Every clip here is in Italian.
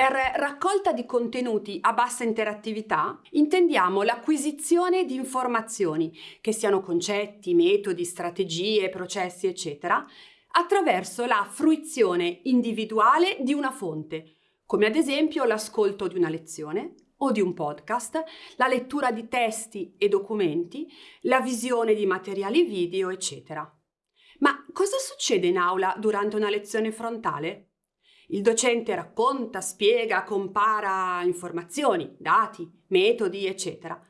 raccolta di contenuti a bassa interattività intendiamo l'acquisizione di informazioni, che siano concetti, metodi, strategie, processi, eccetera, attraverso la fruizione individuale di una fonte, come ad esempio l'ascolto di una lezione o di un podcast, la lettura di testi e documenti, la visione di materiali video, eccetera. Ma cosa succede in aula durante una lezione frontale? Il docente racconta, spiega, compara informazioni, dati, metodi, eccetera,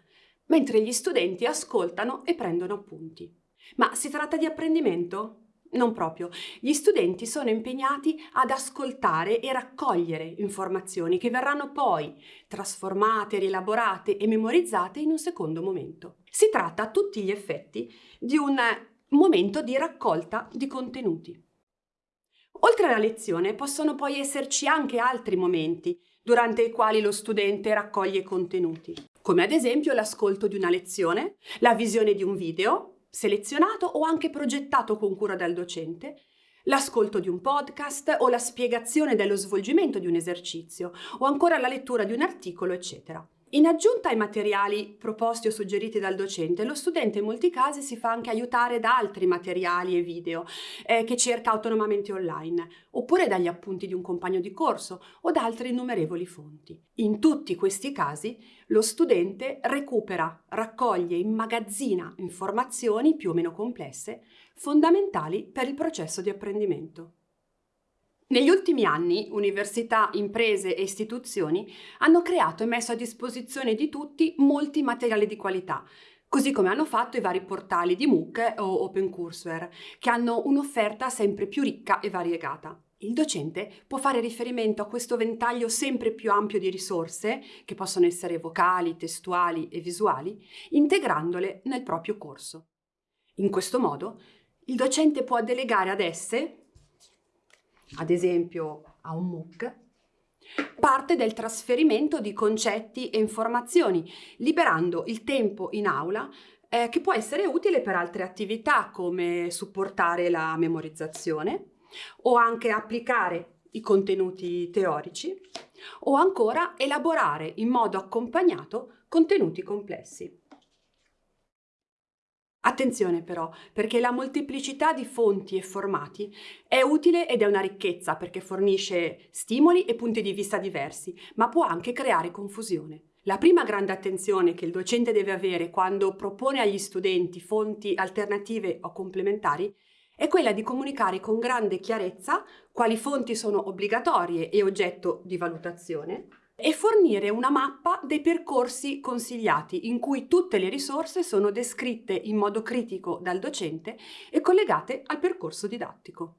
mentre gli studenti ascoltano e prendono appunti. Ma si tratta di apprendimento? Non proprio. Gli studenti sono impegnati ad ascoltare e raccogliere informazioni che verranno poi trasformate, rielaborate e memorizzate in un secondo momento. Si tratta a tutti gli effetti di un momento di raccolta di contenuti. Oltre alla lezione possono poi esserci anche altri momenti durante i quali lo studente raccoglie contenuti, come ad esempio l'ascolto di una lezione, la visione di un video, selezionato o anche progettato con cura dal docente, l'ascolto di un podcast o la spiegazione dello svolgimento di un esercizio o ancora la lettura di un articolo, eccetera. In aggiunta ai materiali proposti o suggeriti dal docente, lo studente in molti casi si fa anche aiutare da altri materiali e video eh, che cerca autonomamente online, oppure dagli appunti di un compagno di corso o da altre innumerevoli fonti. In tutti questi casi lo studente recupera, raccoglie, immagazzina informazioni più o meno complesse, fondamentali per il processo di apprendimento. Negli ultimi anni università, imprese e istituzioni hanno creato e messo a disposizione di tutti molti materiali di qualità, così come hanno fatto i vari portali di MOOC o OpenCourseware, che hanno un'offerta sempre più ricca e variegata. Il docente può fare riferimento a questo ventaglio sempre più ampio di risorse, che possono essere vocali, testuali e visuali, integrandole nel proprio corso. In questo modo, il docente può delegare ad esse, ad esempio a un MOOC, parte del trasferimento di concetti e informazioni, liberando il tempo in aula eh, che può essere utile per altre attività come supportare la memorizzazione o anche applicare i contenuti teorici o ancora elaborare in modo accompagnato contenuti complessi. Attenzione però, perché la molteplicità di fonti e formati è utile ed è una ricchezza perché fornisce stimoli e punti di vista diversi, ma può anche creare confusione. La prima grande attenzione che il docente deve avere quando propone agli studenti fonti alternative o complementari è quella di comunicare con grande chiarezza quali fonti sono obbligatorie e oggetto di valutazione, e fornire una mappa dei percorsi consigliati in cui tutte le risorse sono descritte in modo critico dal docente e collegate al percorso didattico.